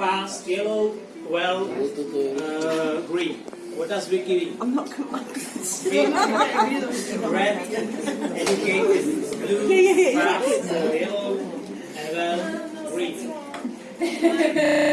fast, yellow, well, uh, green. What else we giving? I'm not convinced. Red, educated, blue, Yeah, yeah, yeah, fast, uh, yellow, and well, green.